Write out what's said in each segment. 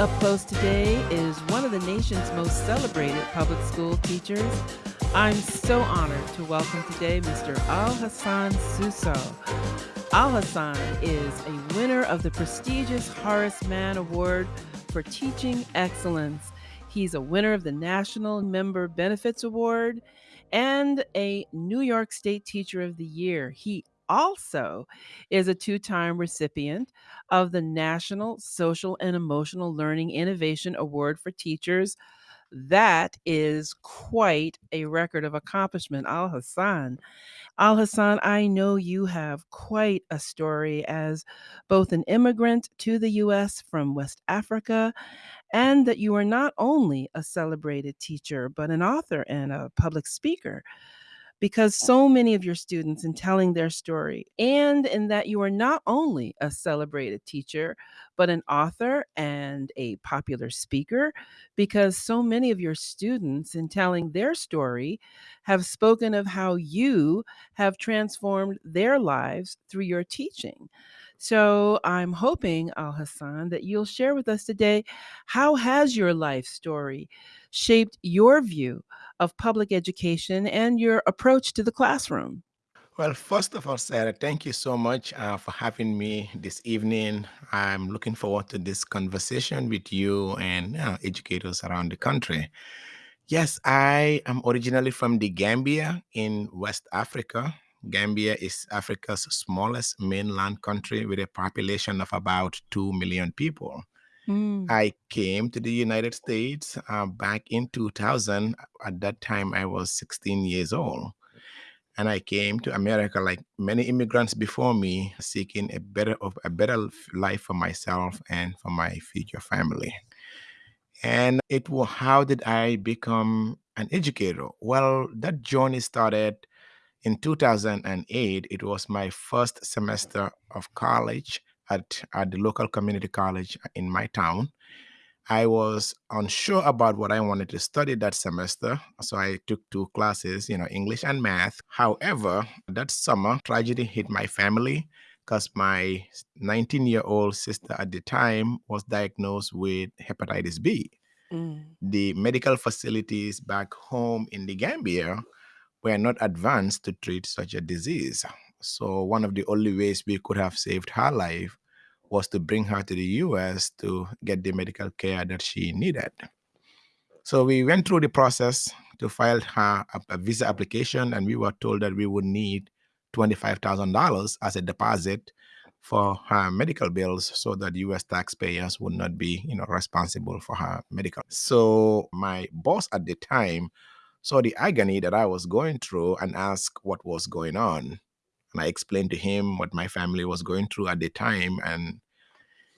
Up Close today is one of the nation's most celebrated public school teachers. I'm so honored to welcome today Mr. Al Hassan Susso. Al Hassan is a winner of the prestigious Horace Mann Award for Teaching Excellence. He's a winner of the National Member Benefits Award and a New York State Teacher of the Year. He also is a two time recipient of the National Social and Emotional Learning Innovation Award for Teachers. That is quite a record of accomplishment, Al Hassan. Al Hassan, I know you have quite a story as both an immigrant to the U.S. from West Africa, and that you are not only a celebrated teacher, but an author and a public speaker because so many of your students in telling their story and in that you are not only a celebrated teacher but an author and a popular speaker because so many of your students in telling their story have spoken of how you have transformed their lives through your teaching. So I'm hoping, Al Hassan, that you'll share with us today how has your life story shaped your view of public education and your approach to the classroom? Well, first of all, Sarah, thank you so much uh, for having me this evening. I'm looking forward to this conversation with you and uh, educators around the country. Yes, I am originally from the Gambia in West Africa. Gambia is Africa's smallest mainland country with a population of about 2 million people. Mm, I came to the United States uh, back in 2000. At that time, I was 16 years old. And I came to America like many immigrants before me, seeking a better of a better life for myself and for my future family. And it was how did I become an educator? Well, that journey started in 2008. It was my first semester of college at, at the local community college in my town. I was unsure about what I wanted to study that semester, so I took two classes, you know, English and math. However, that summer, tragedy hit my family because my 19 year old sister at the time was diagnosed with hepatitis B. mm. The medical facilities back home in the Gambia were not advanced to treat such a disease. So, one of the only ways we could have saved her life was to bring her to the US to get the medical care that she needed. So we went through the process to file her a, visa application, and we were told that we would need $25,000 as a deposit for her medical bills so that US taxpayers would not be, you know, responsible for her medical. So my boss at the time saw the agony that I was going through and asked what was going on. And I explained to him what my family was going through at the time. And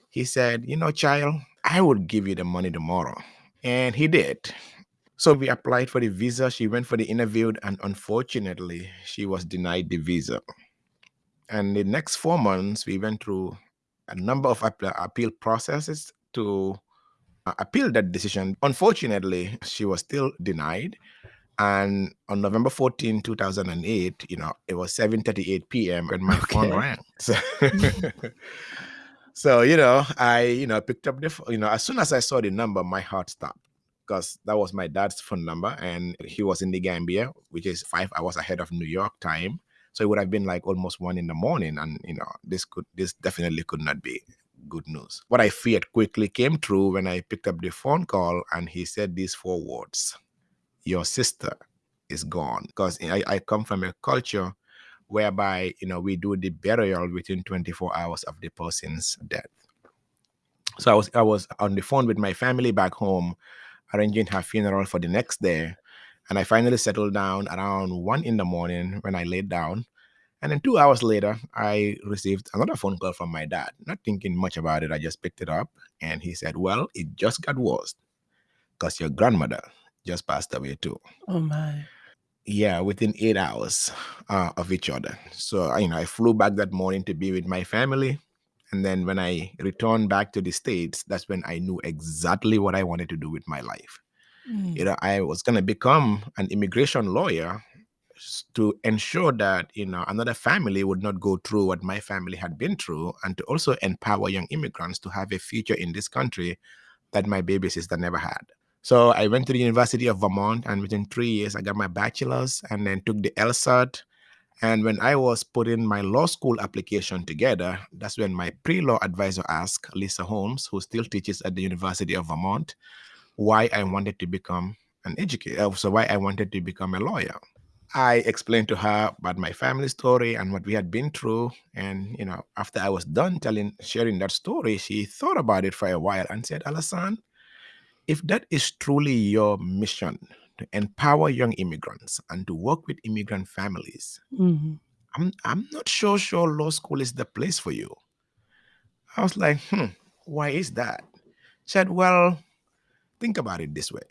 he said, You know, child, I would give you the money tomorrow. And he did. So we applied for the visa. She went for the interview, and unfortunately, she was denied the visa. And the next four months, we went through a number of appeal processes to uh, appeal that decision. Unfortunately, she was still denied. And on November 14, 2008, you know, it was 7:38 p.m. and my phone rang. So, so, you know, I, you know, picked up the, you know, as soon as I saw the number, my heart stopped because that was my dad's phone number and he was in the Gambia, which is five hours ahead of New York time. So it would have been like almost one in the morning. And, you know, this could, this definitely could not be good news. What I feared quickly came true when I picked up the phone call and he said these four words your sister is gone. Because I, I come from a culture whereby you know we do the burial within 24 hours of the person's death. So i was i was on the phone with my family back home arranging her funeral for the next day and i finally settled down around one in the morning when i laid down and then two hours later i received another phone call from my dad not thinking much about it i just picked it up and he said well it just got worse because your grandmother just passed away too Oh, my. yeah, within eight hours uh, of each other. So, you know, I flew back that morning to be with my family. And then when I returned back to the States, that's when I knew exactly what I wanted to do with my life. You Mm, know, I was going to become an immigration lawyer to ensure that, you know, another family would not go through what my family had been through and to also empower young immigrants to have a future in this country that my baby sister never had. So I went to the University of Vermont, and within three years, I got my bachelor's and then took the LSAT. And when I was putting my law school application together, that's when my pre law advisor asked Lisa Holmes, who still teaches at the University of Vermont, why I wanted to become an educator. Uh, so, why I wanted to become a lawyer. I explained to her about my family story and what we had been through. And, you know, after I was done telling, sharing that story, she thought about it for a while and said, Alassane, if that is truly your mission to empower young immigrants and to work with immigrant families, Mhm. I'm, I'm not sure, sure law school is the place for you. I was like, hmm, why is that? She said, well, think about it this way.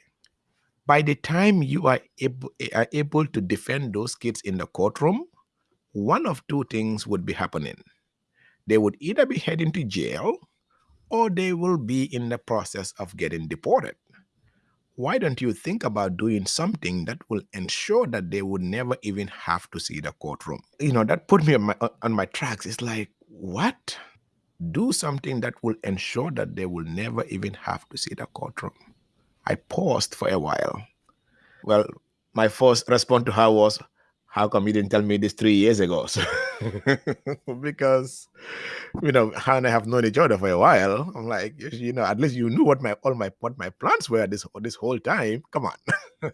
By the time you are able, are able to defend those kids in the courtroom, one of two things would be happening. They would either be heading to jail or they will be in the process of getting deported. Why don't you think about doing something that will ensure that they would never even have to see the courtroom? You know, that put me on my, on my tracks. It's like, what? Do something that will ensure that they will never even have to see the courtroom. I paused for a while. Well, my first response to her was, how come you didn't tell me this three years ago? So, because you know, her and I have known each other for a while. I'm like, you know, at least you knew what my all my what my plans were this this whole time. Come on.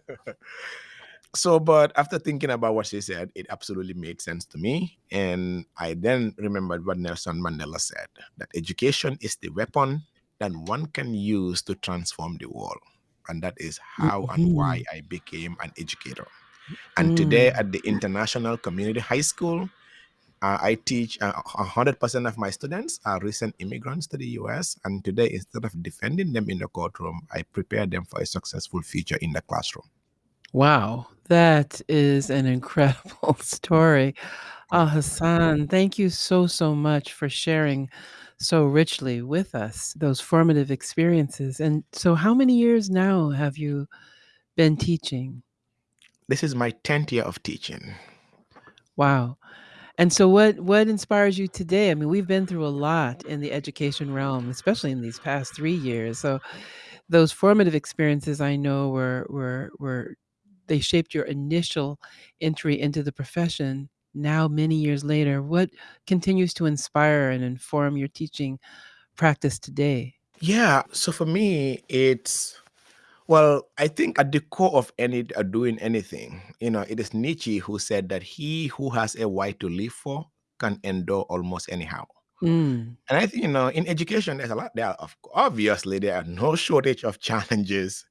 so, but after thinking about what she said, it absolutely made sense to me. And I then remembered what Nelson Mandela said that education is the weapon that one can use to transform the world. And that is how and why Mhm. I became an educator. And today Mm. at the International Community High School, uh, I teach uh, 100% of my students are recent immigrants to the US. And today, instead of defending them in the courtroom, I prepare them for a successful future in the classroom. Wow, that is an incredible story. Al Hassan, thank you so, so much for sharing so richly with us those formative experiences. And so, how many years now have you been teaching? This is my 10th year of teaching. Wow. And so what what inspires you today? I mean, we've been through a lot in the education realm, especially in these past 3 years. So those formative experiences I know were were were they shaped your initial entry into the profession. Now many years later, what continues to inspire and inform your teaching practice today? Yeah. So for me, it's well, I think at the core of any uh, doing anything, you know, it is Nietzsche who said that he who has a why to live for can endure almost anyhow. Mm. And I think, you know, in education, there's a lot there. Of obviously, there are no shortage of challenges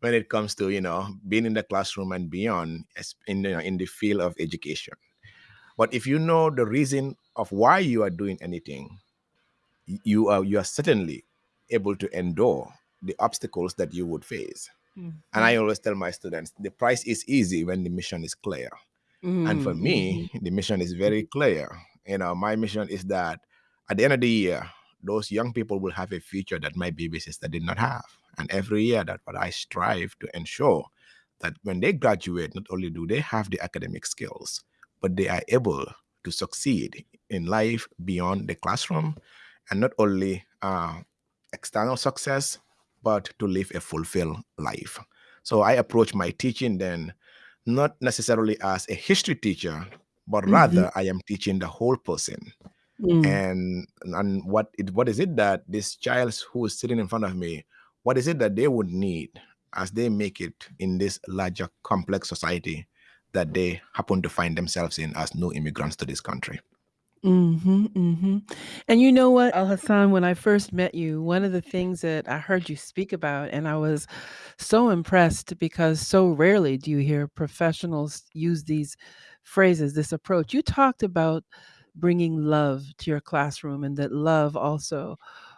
when it comes to, you know, being in the classroom and beyond as- in the, in the field of education. But if you know the reason of why you are doing anything, you are you are certainly able to endure the obstacles that you would face. And I Mhm. always tell my students, the price is easy when the mission is clear. And for Mm, me, mhm, the mission is very clear. You know, my mission is that at the end of the year, those young people will have a future that my baby sister did not have. And every year, that's what I strive to ensure that when they graduate, not only do they have the academic skills, but they are able to succeed in life beyond the classroom and not only uh, external success, but to live a fulfilled life. So I approach my teaching then not necessarily as a history teacher, but mhm, rather I am teaching the whole person. mm, And and what it what is it that this child who is sitting in front of me, what is it that they would need as they make it in this larger complex society that they happen to find themselves in as new immigrants to this country? Mhm, mhm. And you know what, Al Hassan, when I first met you, one of the things that I heard you speak about, and I was so impressed because so rarely do you hear professionals use these phrases, this approach. You talked about bringing love to your classroom and that love also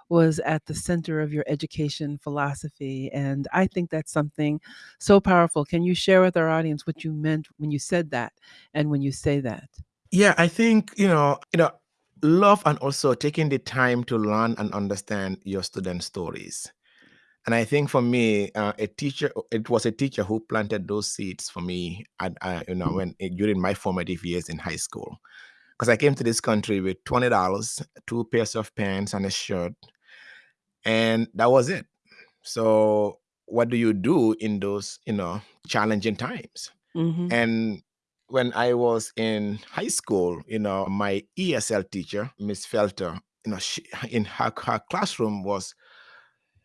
was at the center of your education philosophy. And I think that's something so powerful. Can you share with our audience what you meant when you said that and when you say that? Yeah, I think, you know, you know, love and also taking the time to learn and understand your student stories. And I think for me, uh, a teacher, it was a teacher who planted those seeds for me at, uh, you know, when eh, during my formative years in high school. Because I came to this country with $20, two pairs of pants and a shirt, and that was it. So, what do you do in those, you know, challenging times? Mhm. And when I was in high school, you know, my ESL teacher, Miss Felter, you know, she in her, her classroom was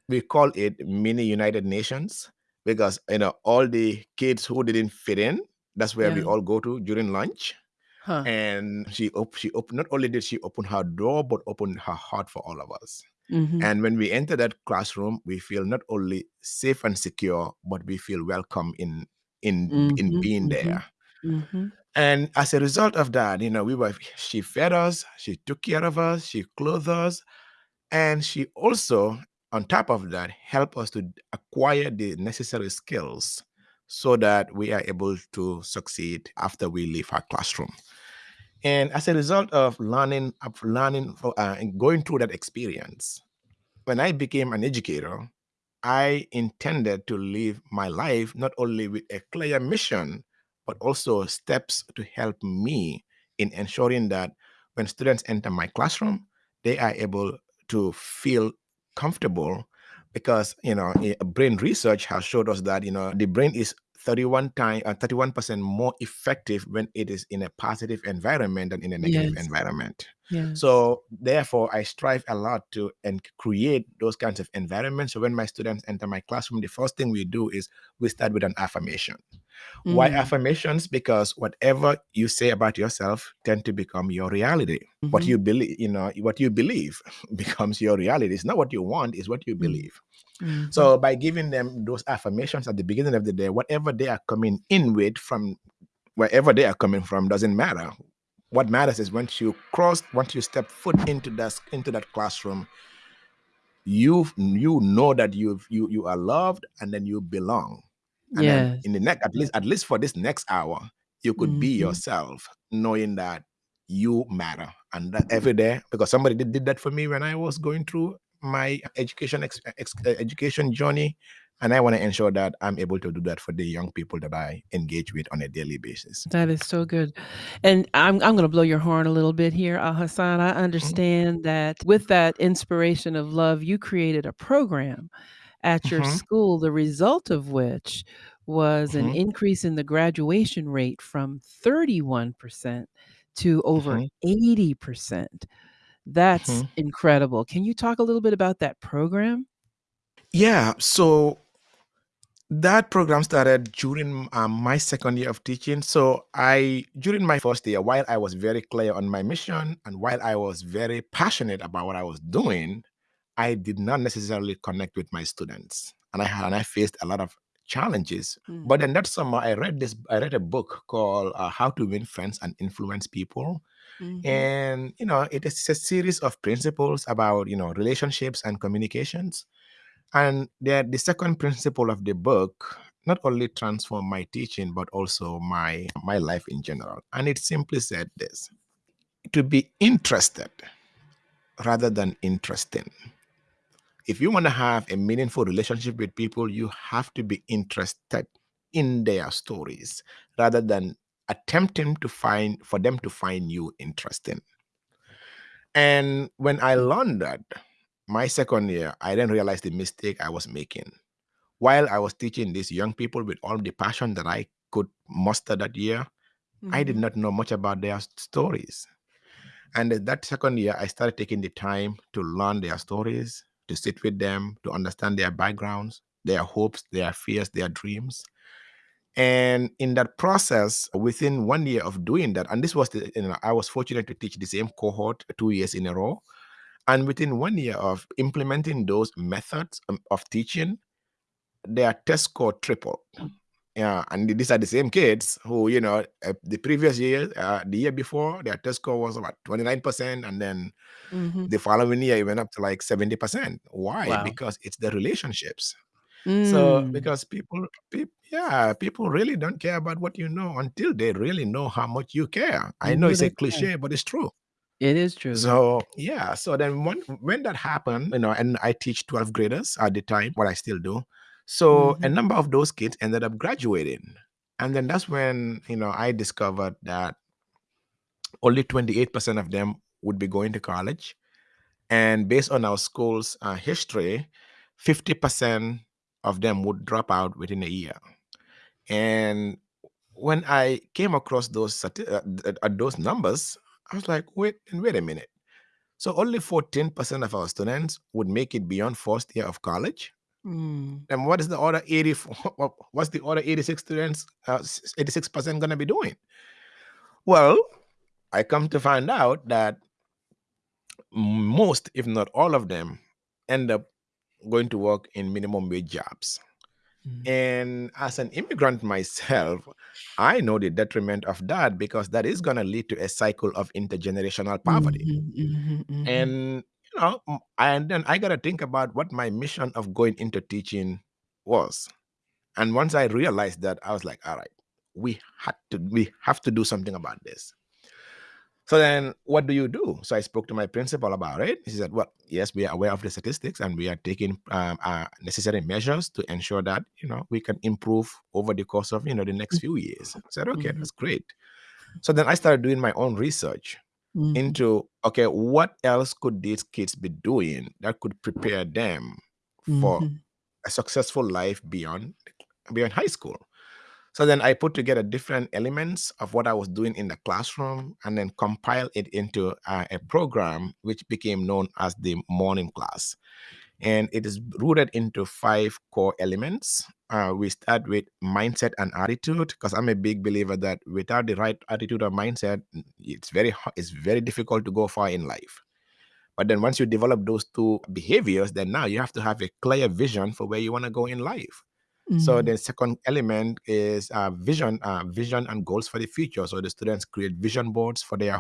we call it mini United Nations because you know all the kids who didn't fit in, that's where we all go to during lunch. Huh. And she op- she opened not only did she open her door, but opened her heart for all of us. Mhm. And when we enter that classroom, we feel not only safe and secure, but we feel welcome in in in Mhm. being Mhm. there. Mhm. And as a result of that, you know, we were she fed us, she took care of us, she clothed us, and she also, on top of that, helped us to acquire the necessary skills so that we are able to succeed after we leave our classroom. And as a result of learning, of learning, uh, and going through that experience, when I became an educator, I intended to live my life not only with a clear mission, but also steps to help me in ensuring that when students enter my classroom, they are able to feel comfortable because you know eh, brain research has showed us that you know the brain is 31 time uh, 31% more effective when it is in a positive environment than in a negative Yes. environment So therefore, I strive a lot to and create those kinds of environments. So when my students enter my classroom, the first thing we do is we start with an affirmation. Why Mm. affirmations? Because whatever you say about yourself tend to become your reality. What Mhm. you believe, you know, what you believe becomes your reality. It's not what you want, it's what you Mm. believe. Mhm. So by giving them those affirmations at the beginning of the day, whatever they are coming in with from wherever they are coming from doesn't matter. What matters is once you cross, once you step foot into that into that classroom, you you know that you you you are loved and then you belong. And then in the next, at least at least for this next hour, you could be Mhm. yourself, knowing that you matter. And that every day, because somebody did, did that for me when I was going through my education ex, ex, education journey, and I want to ensure that I'm able to do that for the young people that I engage with on a daily basis. That is so good. And I'm I'm gonna blow your horn a little bit here, Al Hassan. I Mhm, understand that with that inspiration of love, you created a program at your mhm, school, the result of which was an mhm, increase in the graduation rate from 31% to over mhm, 80%. That's mhm. incredible. Can you talk a little bit about that program? Yeah, so that program started during um, my second year of teaching. So I, during my first year, while I was very clear on my mission and while I was very passionate about what I was doing, I did not necessarily connect with my students, and I had and I faced a lot of challenges. Mm, But then that summer, I read this. I read a book called uh, "How to Win Friends and Influence People," mhm, and you know, it is a series of principles about you know relationships and communications and the, the second principle of the book not only transformed my teaching, but also my, my life in general. And it simply said this to be interested rather than interesting. If you want to have a meaningful relationship with people, you have to be interested in their stories rather than attempting to find for them to find you interesting. And when I learned that, my second year, I then realized the mistake I was making while I was teaching these young people with all the passion that I could muster that year, I did mhm, not know much about their stories. And that second year, I started taking the time to learn their stories, to sit with them, to understand their backgrounds, their hopes, their fears, their dreams. And in that process, within one year of doing that, and this was the, you know, I was fortunate to teach the same cohort two years in a row. And within one year of implementing those methods um, of teaching, their test score tripled Yeah, and these are the same kids who, you know, uh, the previous year, uh, the year before, their test score was about 29%. And then mhm. the following year, it went up to like 70%. Why? Wow. Because it's the relationships. So, Mm, because people, peop yeah, people really don't care about what you know until they really know how much you care. I know it's a cliche, but it's true. It is true. So yeah, so then when when that happened, you know, and I teach 12th graders at the time, what I still do. So a Mhm, number of those kids ended up graduating. And then that's when, you know, I discovered that only 28% of them would be going to college. And based on our school's uh, history, 50% of them would drop out within a year. And when I came across those stati- uh, th- uh, those numbers, I was like, wait, and wait a minute. So only 14% of our students would make it beyond first year of college. Mm. And what is the other 80 what's the other 86 students uh, 86% going to be doing? Well, I come to find out that most if not all of them end up going to work in minimum wage jobs. Mm. And as an immigrant myself, I know the detriment of that because that is going to lead to a cycle of intergenerational poverty. Mhm, mhm, mhm. And you know, m- and then I got to think about what my mission of going into teaching was. And once I realized that, I was like, all right, we had to we have to do something about this. So then what do you do? So I spoke to my principal about it. He said, well, yes, we are aware of the statistics and we are taking um, uh, necessary measures to ensure that, you know, we can improve over the course of, you know, the next few years. I said, okay, Mhm. that's great. So then I started doing my own research Mhm. into, okay, what else could these kids be doing that could prepare them for Mhm. a successful life beyond beyond high school? So then I put together different elements of what I was doing in the classroom and then compile it into uh, a program which became known as the morning class. And it is rooted into five core elements. Uh, we start with mindset and attitude because I'm a big believer that without the right attitude or mindset, it's very it's very difficult to go far in life. But then once you develop those two behaviors, then now you have to have a clear vision for where you want to go in life. So Mhm. the second element is uh, vision, uh, vision and goals for the future. So the students create vision boards for their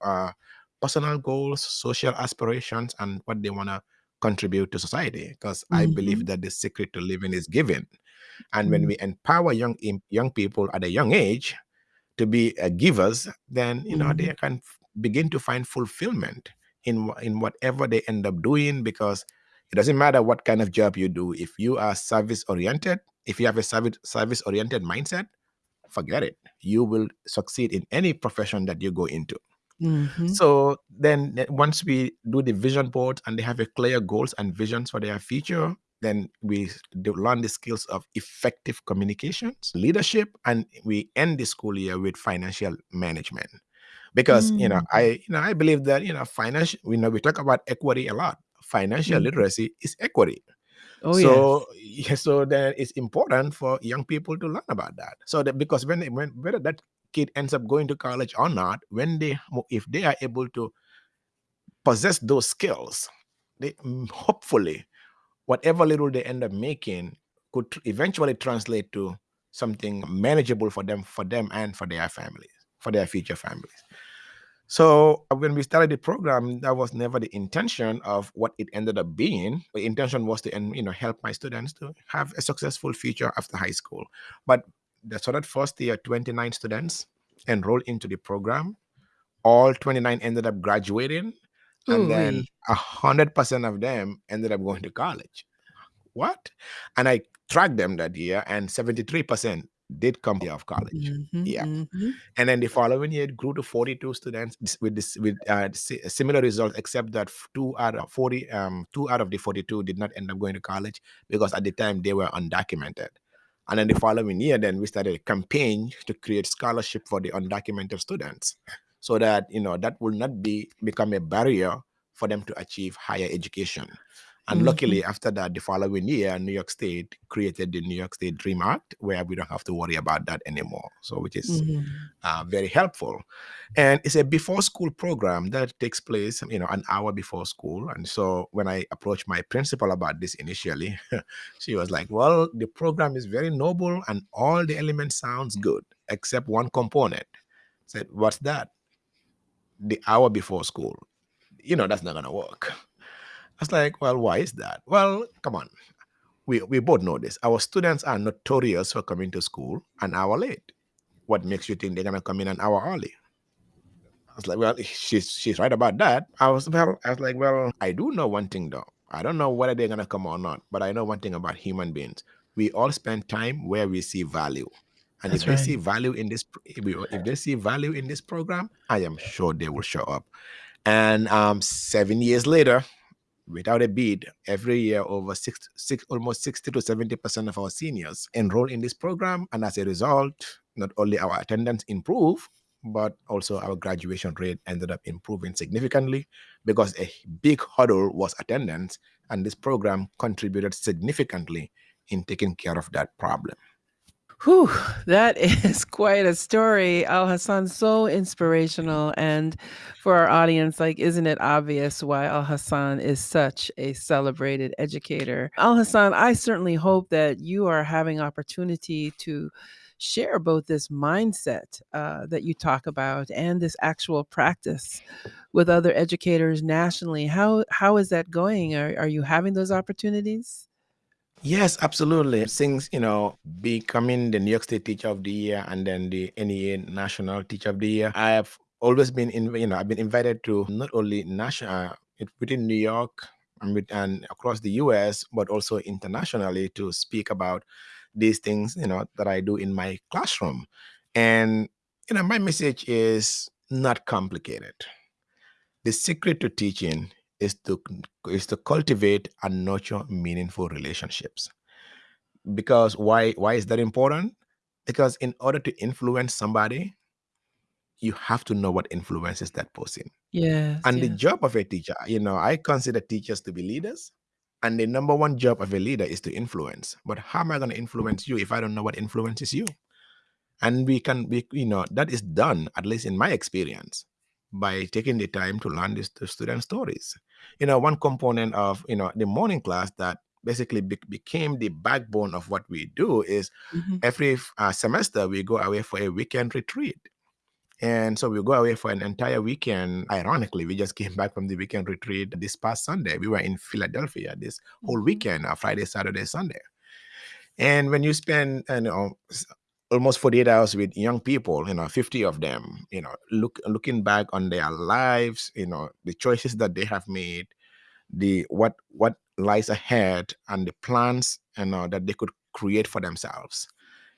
uh, personal goals, social aspirations, and what they want to contribute to society. Because I believe Mhm. that the secret to living is giving, and when Mm. we empower young young people at a young age to be uh, givers, then you know they Mhm. can begin to find fulfillment in in whatever they end up doing because it doesn't matter what kind of job you do if you are service oriented if you have a service service oriented mindset forget it you will succeed in any profession that you go into Mhm. so then once we do the vision board and they have a clear goals and visions for their future, then we do learn the skills of effective communications, leadership, and we end the school year with financial management. Because you know, Mm. I you know I believe that you know financial. You know, we talk about equity a lot. Financial Mhm. literacy is equity. Oh, yes. So yeah, so then it's important for young people to learn about that. So that because when they, when whether that kid ends up going to college or not, when they if they are able to possess those skills, they mm, hopefully whatever little they end up making could eventually translate to something manageable for them for them and for their families for their future families so uh, when we started the program that was never the intention of what it ended up being the intention was to you know help my students to have a successful future after high school but the, so that first year 29 students enrolled into the program all 29 ended up graduating and then Ooh-wee. 100% of them ended up going to college what? And I tracked them that year, and 73% did come out of college. Mhm, Yeah. mhm. And then the following year, it grew to 42 students with this with uh, similar results, except that two out of 40, um, two out of the 42 did not end up going to college because at the time they were undocumented. And then the following year, then we started a campaign to create scholarship for the undocumented students, so that you know that will not be become a barrier for them to achieve higher education. And Mhm, luckily, after that, the following year, New York State created the New York State Dream Act, where we don't have to worry about that anymore. So, which is mhm. uh, very helpful. And it's a before school program that takes place, you know, an hour before school. And so when I approached my principal about this initially, she was like, "Well, the program is very noble and all the elements sounds good, except one component." I said, "What's that?" The hour before school. You know, that's not gonna work. I was like, "Well, why is that?" Well, come on. We, we both know this. Our students are notorious for coming to school an hour late. What makes you think they're gonna come in an hour early? I was like, well, she's she's right about that. I was well, I was like, well, I do know one thing though. I don't know whether they're gonna come or not, but I know one thing about human beings. We all spend time where we see value. And if That's they see value in this, if we- if they see value in this program, I am sure they will show up. And um, seven years later, without a bid, every year over six, six almost 60 to 70% of our seniors enroll in this program. And as a result, not only our attendance improve, but also our graduation rate ended up improving significantly because a big hurdle was attendance, and this program contributed significantly in taking care of that problem. Whew, that is quite a story. Al Hassan, so inspirational. And for our audience, like, isn't it obvious why Al Hassan is such a celebrated educator? Al Hassan, I certainly hope that you are having opportunity to share both this mindset uh, that you talk about and this actual practice with other educators nationally. How how is that going? Are, are you having those opportunities? Yes, absolutely. Since, you know, becoming the New York State Teacher of the Year and then the NEA National Teacher of the Year, I have always been in, you know, I've been invited to not only national uh, within New York and, with, and across the US, but also internationally to speak about these things, you know, that I do in my classroom. And, you know, my message is not complicated. The secret to teaching is to is to cultivate and nurture meaningful relationships. Because why why is that important? Because in order to influence somebody, you have to know what influences that person. Yes, And the yes. job of a teacher, you know, I consider teachers to be leaders. And the number one job of a leader is to influence. But how am I going to influence you if I don't know what influences you? and we can we you know that is done at least in my experience by taking the time to learn these the student stories you know one component of you know the morning class that basically be- became the backbone of what we do is Mhm. every uh, semester we go away for a weekend retreat and so we go away for an entire weekend ironically we just came back from the weekend retreat this past sunday we were in philadelphia this whole Mhm. weekend uh, friday saturday sunday and when you spend, you know, almost 48 hours with young people, you know, 50 of them, you know, look looking back on their lives, you know, the choices that they have made, the what what lies ahead and the plans you know that they could create for themselves.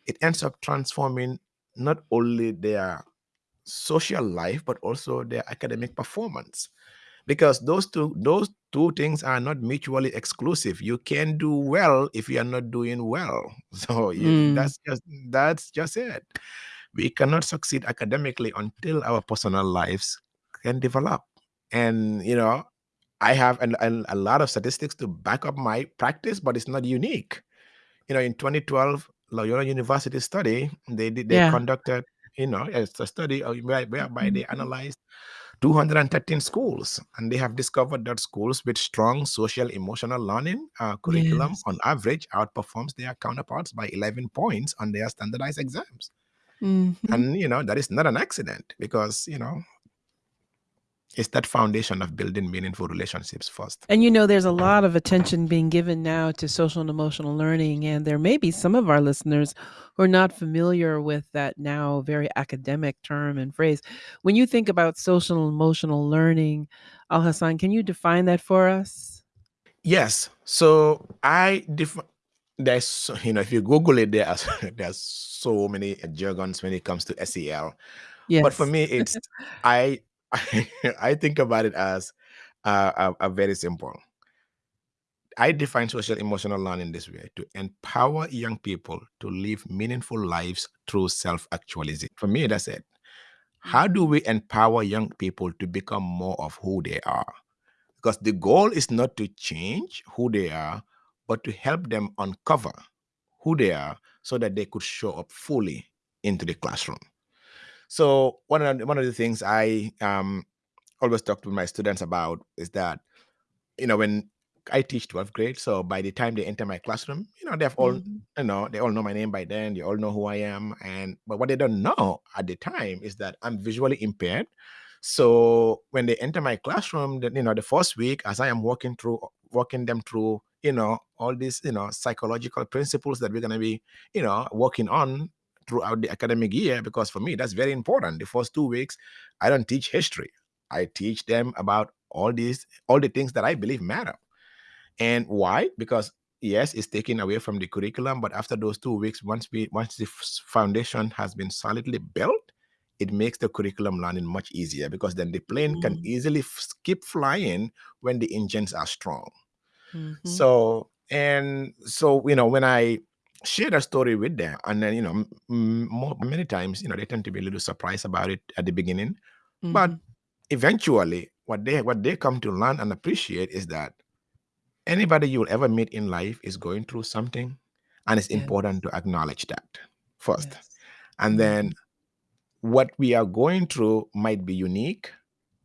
It ends up transforming not only their social life but also their academic performance because those two those two things are not mutually exclusive. You can do well if you are not doing well. So Mm, that's just that's just it. We cannot succeed academically until our personal lives can develop. And you know i have an, an- a lot of statistics to back up my practice but it's not unique. You know in 2012 loyola university study they did they yeah. conducted you know a study uh, where- whereby they Mhm. analyzed 213 schools, and they have discovered that schools with strong social emotional learning uh, curriculum Yes. on average outperforms their counterparts by 11 points on their standardized exams. Mhm. And you know that is not an accident because you know it's that foundation of building meaningful relationships first. And you know, there's a lot of attention being given now to social and emotional learning, and there may be some of our listeners who are not familiar with that now very academic term and phrase. When you think about social and emotional learning, Al Hassan, can you define that for us? Yes, so I def- there's you know if you Google it, there's there's so many jargons when it comes to SEL. yes. But for me, it's I I, think about it as uh, very simple. I define social emotional learning this way to empower young people to live meaningful lives through self actualization. For me, that's it. How do we empower young people to become more of who they are? Because the goal is not to change who they are, but to help them uncover who they are so that they could show up fully into the classroom. So one of the, one of the things I um, always talk to my students about is that you know, when I teach 12th grade, so by the time they enter my classroom, you know, they've all, Mhm. you know, they all know my name by then. They all know who I am. And, but what they don't know at the time is that I'm visually impaired. So when they enter my classroom, then, you know, the first week, as I am walking through, walking them through, you know, all these, you know, psychological principles that we're going to be, you know, working on throughout the academic year, because for me, that's very important. The first two weeks, I don't teach history. I teach them about all these all the things that I believe matter. And why? Because yes, it's taken away from the curriculum, but after those two weeks, once we once the foundation has been solidly built, it makes the curriculum learning much easier because then the plane can Mm. easily f- keep flying when the engines are strong. Mhm. So, and so, you know, when I share that story with them, and then, you know, m- m- more, many times, you know, they tend to be a little surprised about it at the beginning. But Mhm. eventually, what they what they come to learn and appreciate is that anybody you will ever meet in life is going through something, and it's Yes. important to acknowledge that first. Yes. And then what we are going through might be unique,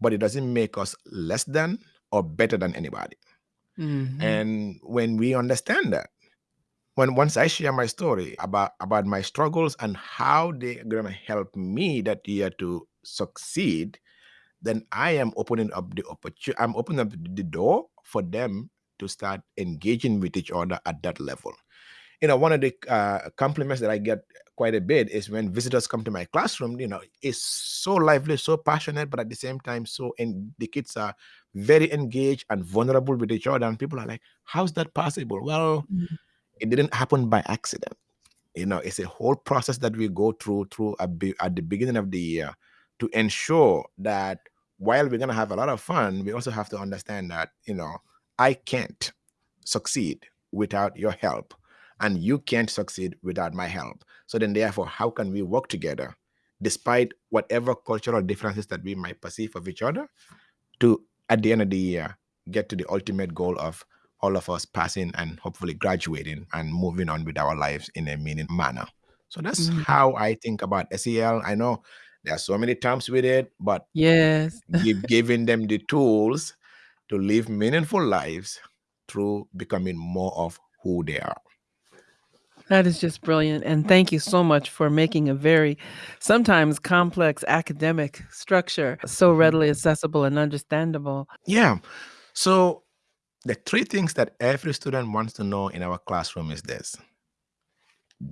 but it doesn't make us less than or better than anybody. Mhm. And when we understand that, when once I share my story about about my struggles and how they're gonna help me that year to succeed, then I am opening up the opportunity. I'm opening up the door for them to start engaging with each other at that level. You know, one of the uh, compliments that I get quite a bit is when visitors come to my classroom. You know, it's so lively, so passionate, but at the same time, so and the kids are very engaged and vulnerable with each other. And people are like, "How's that possible?" Well, Mhm. It didn't happen by accident. You know it's a whole process that we go through through a be- at the beginning of the year to ensure that while we're going to have a lot of fun we also have to understand that you know i can't succeed without your help and you can't succeed without my help. So then therefore how can we work together despite whatever cultural differences that we might perceive of each other to at the end of the year get to the ultimate goal of all of us passing and hopefully graduating and moving on with our lives in a meaning manner. So that's Mhm. how I think about SEL. I know there are so many terms with it, but Yes. give, giving them the tools to live meaningful lives through becoming more of who they are. That is just brilliant, and thank you so much for making a very sometimes complex academic structure so Mhm. readily accessible and understandable. Yeah. So the three things that every student wants to know in our classroom is this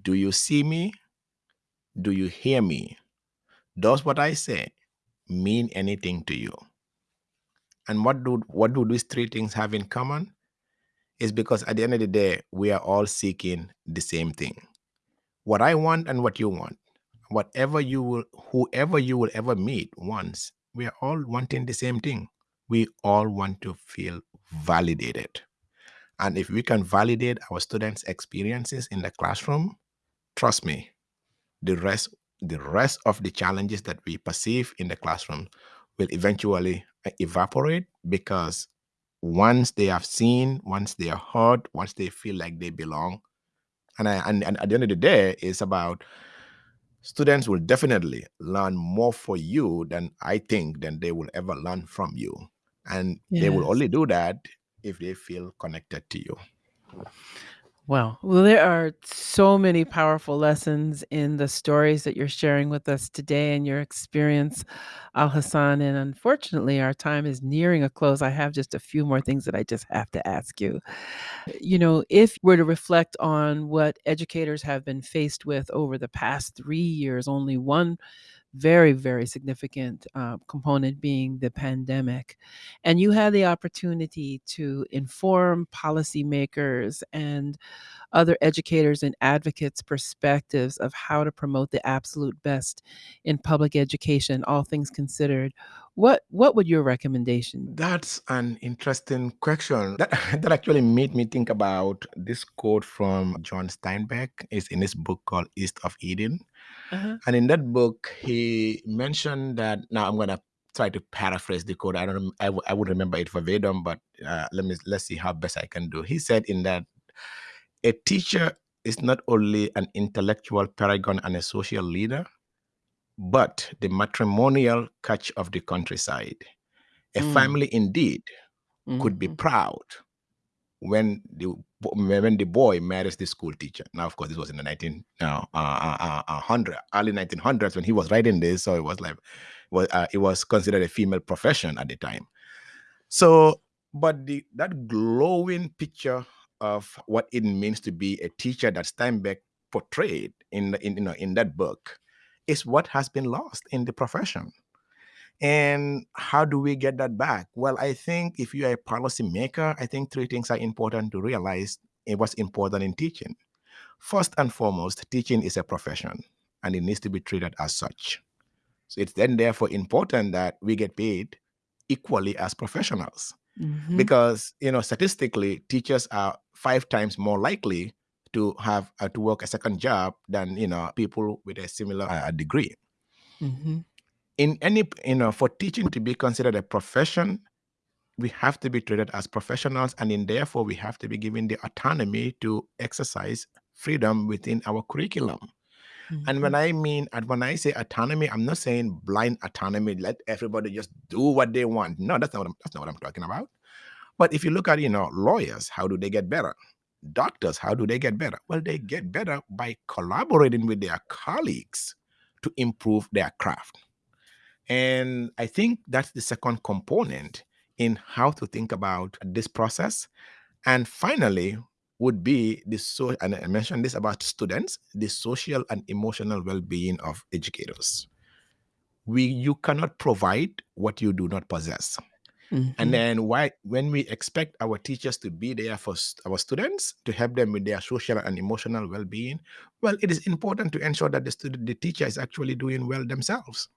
Do you see me? Do you hear me? Does what I say mean anything to you? And what do what do these three things have in common? Is because at the end of the day, we are all seeking the same thing. What I want and what you want, whatever you will, whoever you will ever meet once, we are all wanting the same thing. We all want to feel validated. And if we can validate our students' experiences in the classroom, trust me, the rest the rest of the challenges that we perceive in the classroom will eventually uh, evaporate because once they have seen once they are heard once they feel like they belong and, I, and, and at the end of the day it's about students will definitely learn more for you than i think than they will ever learn from you and they will only do that if they feel connected to you Well, well, there are so many powerful lessons in the stories that you're sharing with us today and your experience, Al Hassan. And unfortunately, our time is nearing a close. I have just a few more things that I just have to ask you. You know, if we're to reflect on what educators have been faced with over the past three years, only one very, very significant uh, component being the pandemic. And you had the opportunity to inform policymakers and other educators and advocates' perspectives of how to promote the absolute best in public education, all things considered. What what would your recommendation? That's an interesting question. That that actually made me think about this quote from John Steinbeck. It's in his book called East of Eden. Uh-huh. And in that book, he mentioned that. Now I'm gonna try to paraphrase the quote. I don't. I, w- I would remember it verbatim, but uh, let me let's see how best I can do. He said in that a teacher is not only an intellectual paragon and a social leader, but the matrimonial catch of the countryside. A Mm. family indeed could be Mhm. proud when the when the boy marries the school teacher. Now, of course, this was in the nineteen uh, uh, uh, uh, hundred early nineteen hundreds when he was writing this, so it was like was uh, it was considered a female profession at the time. So, but the that glowing picture of what it means to be a teacher that Steinbeck portrayed in in you know in that book is what has been lost in the profession. And how do we get that back? Well, I think if you are a policymaker, I think three things are important to realize in what's important in teaching. First and foremost, teaching is a profession and it needs to be treated as such. So it's then therefore important that we get paid equally as professionals. Mhm. Because, you know, statistically, teachers are five times more likely to have uh, to work a second job than, you know, people with a similar uh, degree. Mhm. In any, you know, for teaching to be considered a profession, we have to be treated as professionals and in therefore we have to be given the autonomy to exercise freedom within our curriculum. And when Mhm. i mean and when i say autonomy i'm not saying blind autonomy let everybody just do what they want. No that's not what I'm, that's not what i'm talking about. But if you look at you know lawyers how do they get better? Doctors how do they get better? Well they get better by collaborating with their colleagues to improve their craft and I think that's the second component in how to think about this process. And finally, would be the so and I mentioned this about students, the social and emotional well-being of educators. We you cannot provide what you do not possess. And Mhm. then why when we expect our teachers to be there for st- our students to help them with their social and emotional well-being, well, it is important to ensure that the student the teacher is actually doing well themselves.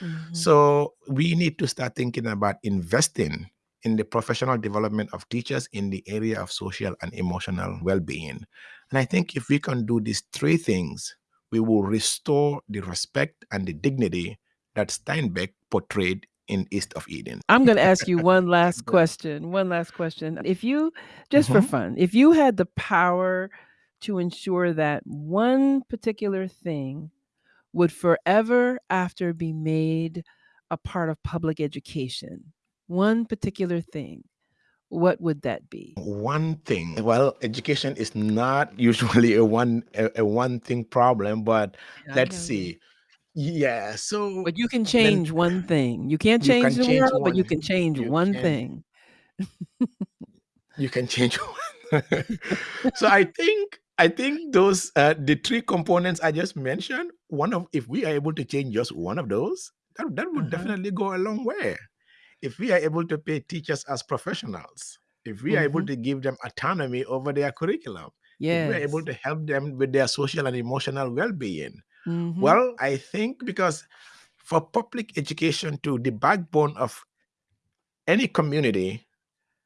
Mhm. So we need to start thinking about investing in the professional development of teachers in the area of social and emotional well-being. And I think if we can do these three things, we will restore the respect and the dignity that Steinbeck portrayed in East of Eden. I'm going to ask you one last question. One last question. If you, just for Mhm. fun, if you had the power to ensure that one particular thing would forever after be made a part of public education, one particular thing, what would that be? One thing, well, education is not usually a one a, a one thing problem, but Yeah, let's see. Yeah, so But you can then change one thing. You can't you change can the change world, but you can change You one can thing. you can change one. so I think I think those uh, the three components I just mentioned. One of if we are able to change just one of those, that that would Uh-huh. definitely go a long way. If we are able to pay teachers as professionals, if we are able Mhm. to give them autonomy over their curriculum, if we are able to help them with their social and emotional well-being, Mhm. well, I think because for public education to the backbone of any community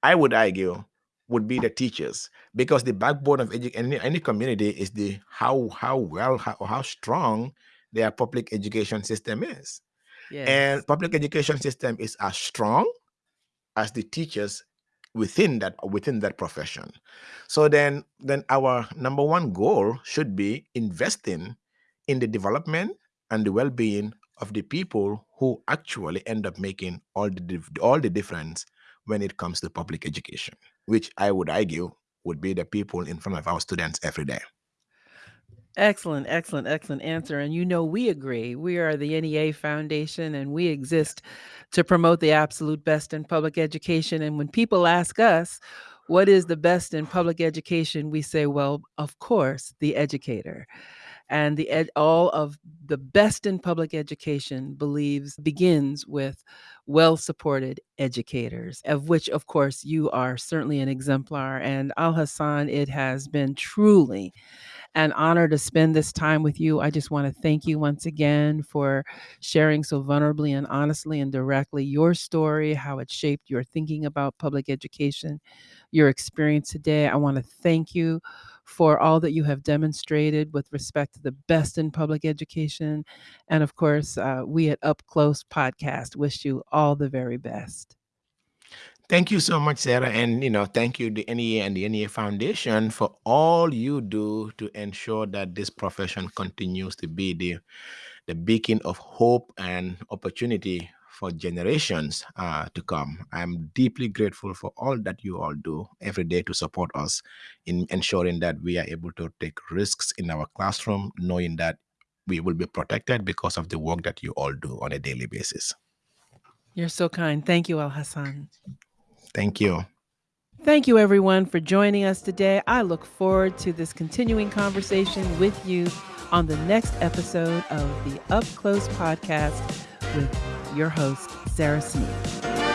I would argue would be the teachers. Because the backbone of any, any community is the how how well how, how strong their public education system is. Yes. and public education system is as strong as the teachers within that within that profession. So then then our number one goal should be investing in the development and the well-being of the people who actually end up making all the all the difference when it comes to public education which i would argue would be the people in front of our students every day Excellent, excellent, excellent answer. And you know, we agree. We are the NEA Foundation and we exist to promote the absolute best in public education. And when people ask us, what is the best in public education? We say, well, of course, the educator. And the ed- all of the best in public education believes begins with well supported educators, of which, of course, you are certainly an exemplar. And Alhassan, it has been truly an honor to spend this time with you. I just want to thank you once again for sharing so vulnerably and honestly and directly your story, how it shaped your thinking about public education, your experience today. I want to thank you for all that you have demonstrated with respect to the best in public education. And of course, uh, we at Up Close Podcast wish you all the very best. Thank you so much, Sara. And, you know, thank you, the NEA and the NEA Foundation, for all you do to ensure that this profession continues to be the, the beacon of hope and opportunity for generations uh, to come. I'm deeply grateful for all that you all do every day to support us in ensuring that we are able to take risks in our classroom, knowing that we will be protected because of the work that you all do on a daily basis. You're so kind. Thank you, Alhassan. Thank you. Thank you, everyone, for joining us today. I look forward to this continuing conversation with you on the next episode of the Up Close podcast with your host, Sara Sneed.